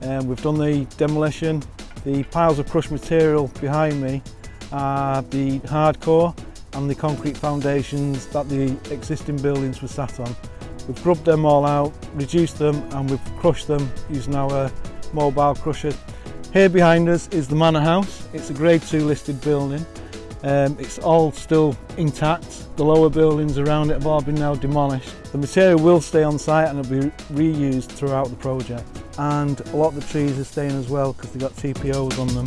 and we've done the demolition. The piles of crushed material behind me are the hardcore and the concrete foundations that the existing buildings were sat on. We've grubbed them all out, reduced them and we've crushed them using our mobile crusher. Here behind us is the Manor House. It's a Grade 2 listed building Um, it's all still intact. The lower buildings around it have all been now demolished. The material will stay on site and it'll be reused throughout the project. And a lot of the trees are staying as well because they've got TPOs on them.